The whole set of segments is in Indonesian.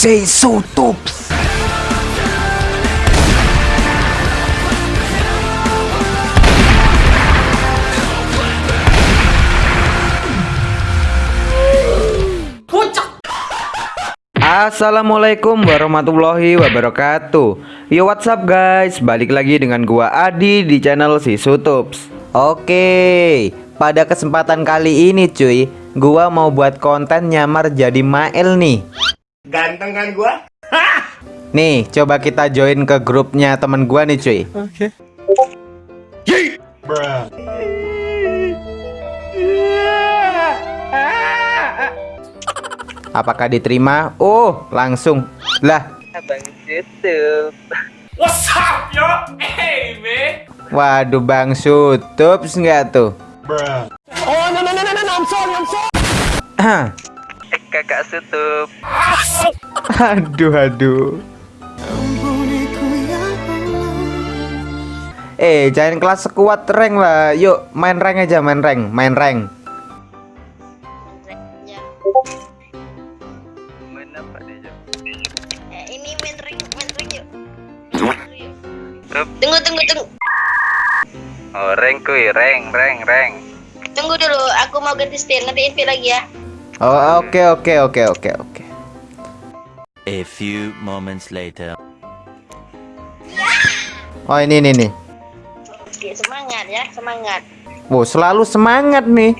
So tops. Assalamualaikum warahmatullahi wabarakatuh. Yo what's up guys? Balik lagi dengan gua Adi di channel si Sutups Oke Pada kesempatan kali ini cuy Gua mau buat konten nyamar jadi Mael nih Ganteng kan gua? Nih coba kita join ke grupnya temen gua nih cuy Oke. Apakah diterima? Oh langsung Lah Abang YouTube. What's up, yo? Hey, man. Waduh Bang Sutups nggak tuh Oh, no, no, no, no, no, I'm sorry, I'm sorry. Kakak sutup. Aduh aduh Eh jangan kelas sekuat rank lah Yuk main rank aja main rank Main rank? Eh, ini main ring, main ring yuk. Sup. Tunggu, tunggu, tunggu. Oh, reng kuy, reng, reng, reng. Tunggu dulu, aku mau ganti style, nanti invite lagi ya. Oh oke oke oke oke oke A few moments later. Oh ini ini nih Oke, semangat ya, semangat. Wow selalu semangat nih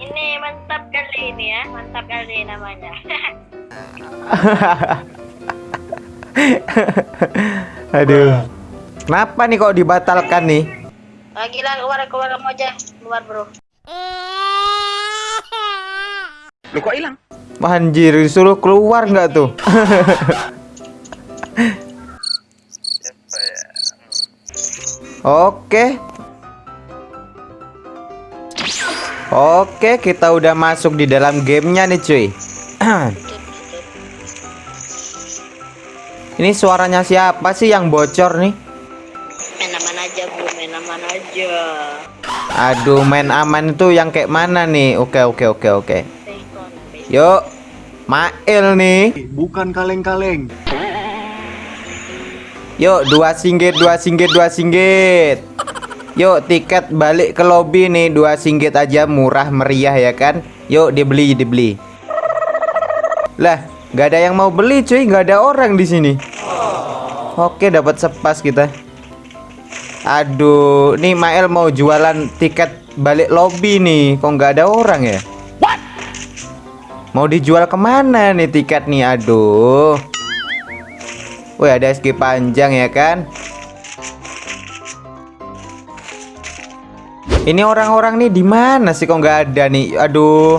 Ini mantap kali ini ya, mantap kali namanya. Aduh Kenapa nih kok dibatalkan nih Lagi lah keluar keluar kamu aja, keluar bro. Lu kok hilang? Anjir disuruh keluar nggak tuh? Oke Oke kita udah masuk di dalam gamenya nih cuy Ini suaranya siapa sih yang bocor nih aja. Aduh main aman itu yang kayak mana nih? Oke oke oke oke. Yuk Mail nih. Bukan kaleng-kaleng. Yuk dua singgit dua singgit dua singgit. Yuk tiket balik ke lobby nih. Dua singgit aja murah meriah ya kan? Yuk dibeli dibeli. Lah nggak ada yang mau beli cuy. Nggak ada orang di sini. Oke dapat sepas kita Aduh nih Mael mau jualan tiket balik lobby nih. Kok nggak ada orang ya? Mau dijual ke mana nih tiket nih? Aduh. Wih ada SG panjang ya kan? Ini orang-orang nih di mana sih? Kok nggak ada nih? Aduh.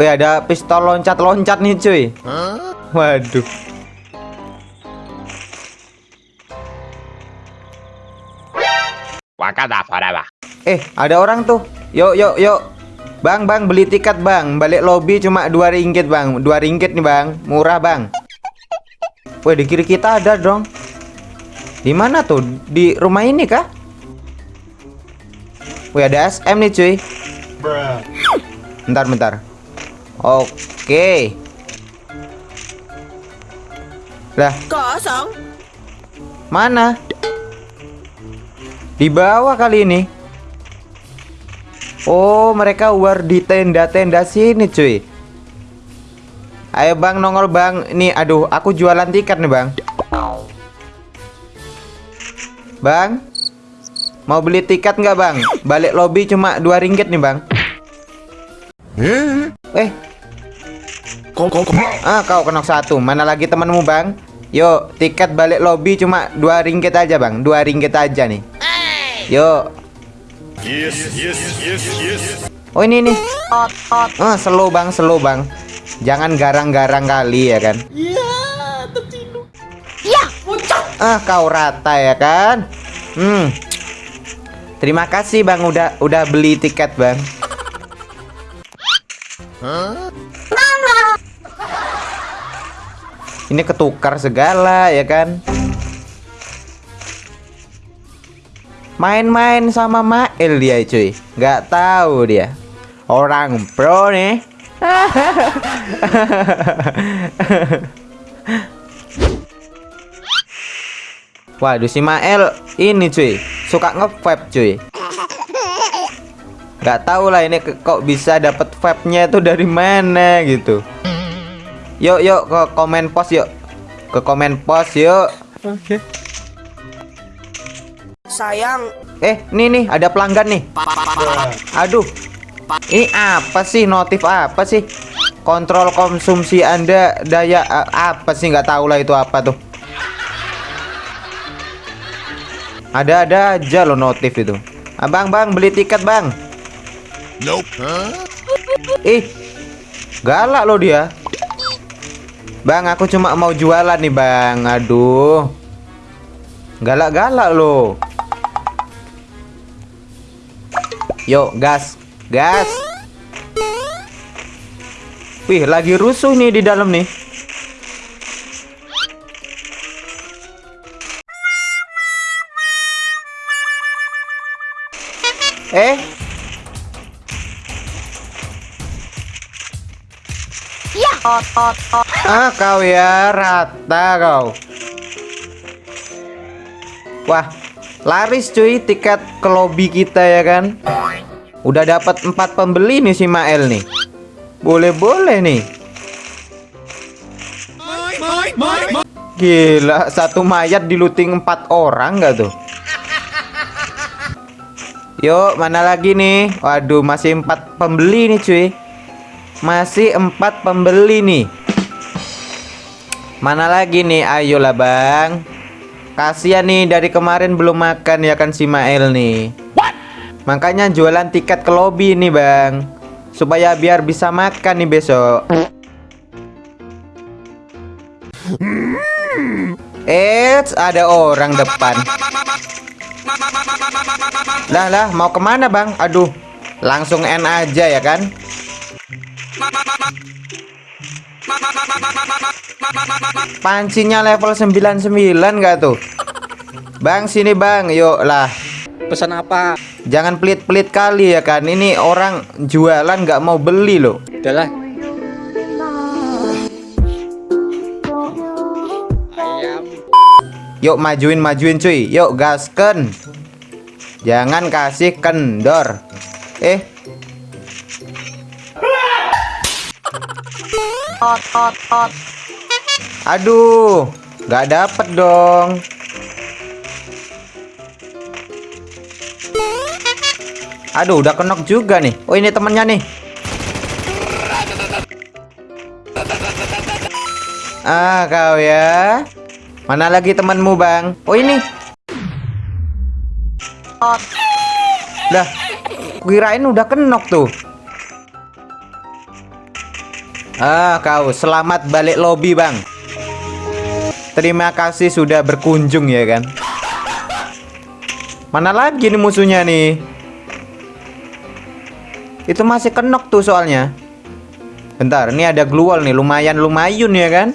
Wih ada pistol loncat-loncat nih cuy. Waduh Eh ada orang tuh. Yuk yuk yuk. Bang bang beli tiket bang. Balik lobby cuma dua ringgit bang. Dua ringgit nih bang. Murah bang. Wih di kiri kita ada dong. Di mana tuh? Di rumah ini kah? Wih ada SM nih cuy. Bentar bentar. Oke. Lah. Kosong. mana? Di bawah kali ini. Oh mereka war di tenda-tenda sini cuy. Ayo bang nongol bang. Nih aduh aku jualan tiket nih bang. Bang Mau beli tiket nggak bang? Balik lobby cuma dua ringgit nih bang. Eh? Kok kok Ah kau kenok satu. Mana lagi temanmu bang? Yuk tiket balik lobby cuma dua ringgit aja bang. Dua ringgit aja nih Yuk. Yes, yes, yes, yes. Oh ini nih Ah slow bang slow bang. Jangan garang-garang kali ya kan? Ah kau rata ya kan? Hmm. Terima kasih bang udah udah beli tiket bang. Ini ketukar segala ya kan Main-main sama Mael dia cuy Nggak tahu dia Orang pro nih. Waduh si Mael ini cuy suka nge-vape cuy. Gak tau lah ini kok bisa dapet vape-nya itu dari mana gitu. Yuk yuk ke komen post yuk. Ke komen post yuk. Sayang, Eh, nih nih ada pelanggan nih. Aduh. Ini apa sih notif apa sih? Kontrol konsumsi Anda daya a- apa sih nggak tahu lah itu apa tuh. Ada-ada aja loh notif itu. Abang, Bang, beli tiket, Bang. Nope. Ih. Galak loh dia. Bang, aku cuma mau jualan nih, Bang. Aduh. Galak-galak loh. Yuk, gas. Gas. Wih, lagi rusuh nih di dalam nih. Eh, Ah, kau ya rata kau. Wah, laris cuy tiket ke lobby kita ya kan. Udah dapat empat pembeli nih si Mael nih. Boleh-boleh nih. Gila, satu mayat diluting empat orang nggak tuh? Yuk, mana lagi nih? Waduh, masih empat pembeli nih cuy. Masih empat pembeli nih. Mana lagi nih? Ayolah bang. Kasihan nih dari kemarin belum makan ya kan si Mael nih. Makanya jualan tiket ke lobby nih bang. Supaya biar bisa makan nih besok. Eits, ada orang depan. Lah lah, mau ke mana bang? Aduh, langsung N aja ya kan? Pancinya level 99 gak tuh? Bang sini bang, yuk lah. Pesan apa? Jangan pelit-pelit kali ya kan. Ini orang jualan nggak mau beli loh. Udahlah. Ayam. Yuk majuin majuin cuy. Yuk gasken. Jangan kasih kendor. Eh. Aduh, nggak dapet dong. Aduh, udah kenok juga nih. Oh, ini temennya nih. Ah, kau ya. Mana lagi temanmu, Bang? Oh, ini. Lah, kirain udah kenok tuh. Ah, kau selamat balik lobby, Bang. Terima kasih sudah berkunjung ya kan. Mana lagi nih musuhnya nih? Itu masih kenok tuh soalnya. Bentar, ini ada gluol nih, lumayan lumayun ya kan?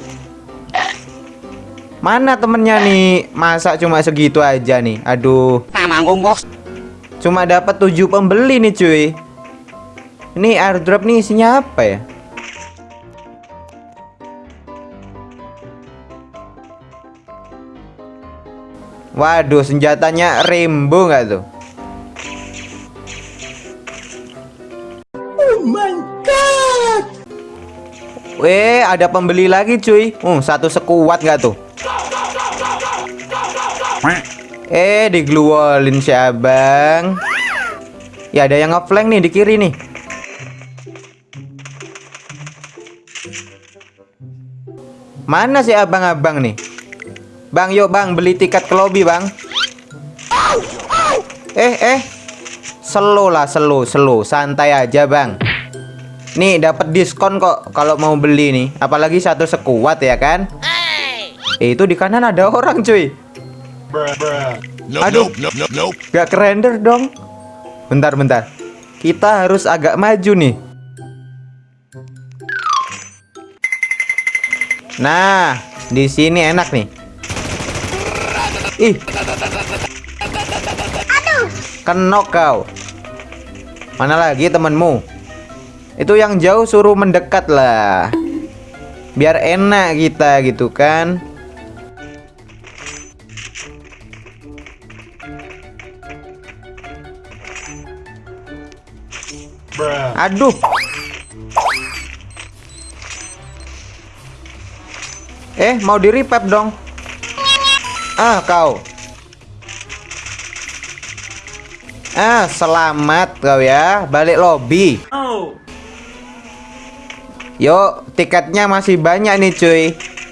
Mana temennya nih? Masa cuma segitu aja nih? Aduh. Cuma dapat 7 pembeli nih cuy. Ini airdrop nih isinya apa ya? Waduh, senjatanya rainbow nggak tuh? Weh, ada pembeli lagi cuy. Uh, satu sekuat nggak tuh? Eh, digluolin si abang. Ya ada yang ngeflank nih di kiri nih. Mana sih abang-abang nih? Bang, yuk bang, beli tiket ke lobby bang. Eh, eh, slow lah, slow, slow, santai aja bang. Nih dapat diskon kok kalau mau beli nih, apalagi satu sekuat ya kan? Eh, itu di kanan ada orang cuy. Nope, Aduh. nope, nope, nope, nope. Gak kerender dong. Bentar, bentar. Kita harus agak maju nih. Nah, di sini enak nih. Ih. Kenok kau. Mana lagi temenmu? Itu yang jauh suruh mendekat lah. Biar enak kita gitu kan. Aduh. Eh, mau di repap dong. Ah, kau. Ah, selamat kau ya. Balik lobby. Yuk, tiketnya masih banyak nih, cuy.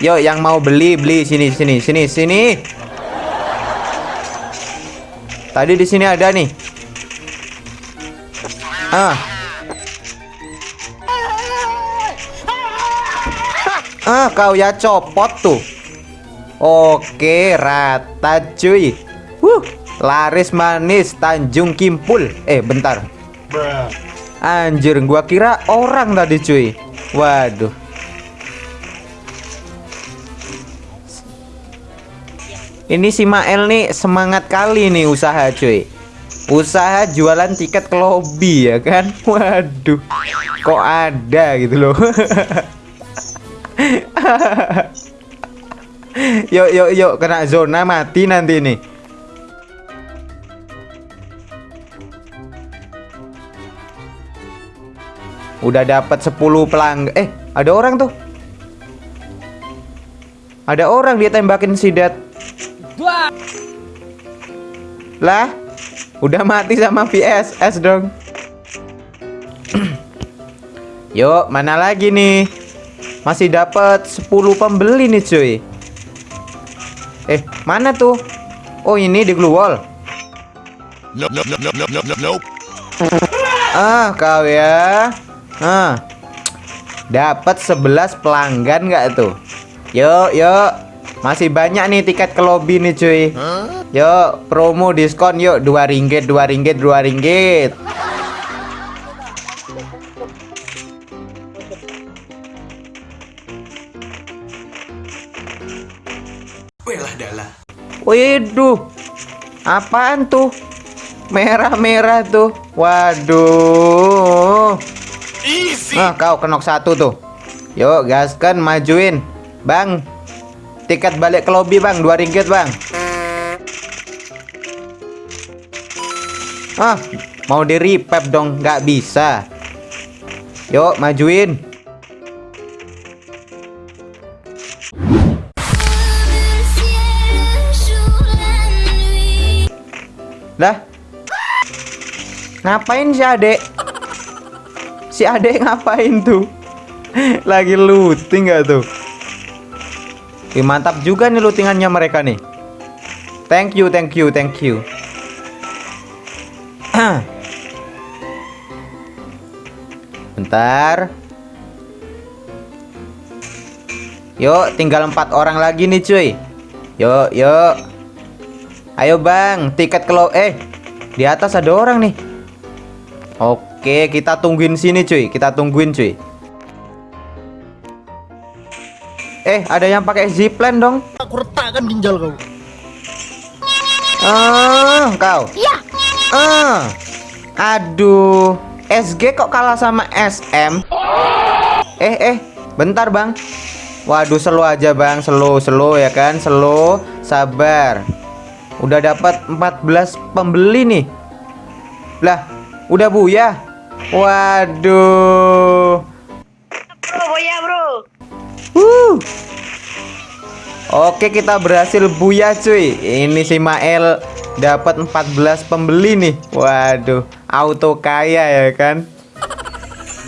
Yuk, yang mau beli, beli sini, sini, sini, sini. Tadi di sini ada nih. Ah. Ah, kau ya copot tuh. Oke, rata cuy. Wuh, laris manis Tanjung Kimpul. Eh, bentar. Anjir, gua kira orang tadi cuy. Waduh. Ini si Mael nih semangat kali nih usaha cuy. Usaha jualan tiket ke lobby ya kan. Waduh. Kok ada gitu loh. yuk yuk yuk kena zona mati nanti nih. Udah dapat 10 pelanggan. Eh, ada orang tuh. Ada orang dia tembakin si Dad. Lah, udah mati sama VSS dong. Yuk, mana lagi nih? Masih dapat 10 pembeli nih, cuy. Eh, mana tuh? Oh, ini di glue wall. Nope, nope, nope, nope, nope, nope, nope. Ah, kau ya. Ah. Dapat 11 pelanggan nggak tuh? Yuk, yuk. Masih banyak nih tiket ke lobby nih, cuy. Yuk, promo diskon yuk 2 ringgit, 2 ringgit, 2 ringgit. Waduh. Apaan tuh? Merah-merah tuh. Waduh. Ah, kau kenok satu tuh. Yuk, gaskan majuin. Bang. Tiket balik ke lobby, Bang. 2 ringgit, Bang. Ah, mau di repap dong, nggak bisa. Yuk, majuin. Lah. Ngapain si Adek? Si Adek ngapain tuh? Lagi looting gak tuh? Ih, mantap juga nih lootingannya mereka nih. Thank you, thank you, thank you. Bentar. Yuk, tinggal empat orang lagi nih, cuy. Yuk, yuk. Ayo, Bang, tiket ke lo eh di atas ada orang nih. Oke, kita tungguin sini, cuy. Kita tungguin, cuy. Eh, ada yang pakai zipline dong. Aku retakkan ginjal kau. Ah, kau. Iya. Ah. Aduh. SG kok kalah sama SM? Eh, eh. Bentar, Bang. Waduh, slow aja, Bang. Slow, slow ya kan? Slow. Sabar. Udah dapat 14 pembeli nih. Lah, udah buya. Waduh. Bro, boya bro. Wuh. Oke kita berhasil buya cuy Ini si Mael dapat 14 pembeli nih Waduh auto kaya ya kan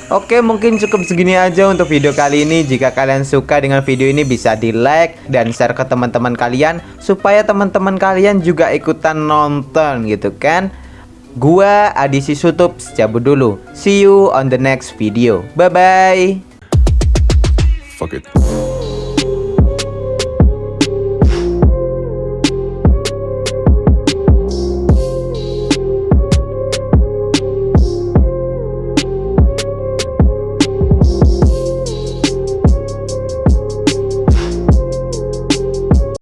Oke mungkin cukup segini aja untuk video kali ini Jika kalian suka dengan video ini bisa di like dan share ke teman-teman kalian Supaya teman-teman kalian juga ikutan nonton gitu kan Gua Adisi Sutup cabut dulu. See you on the next video. Bye bye Fuck it.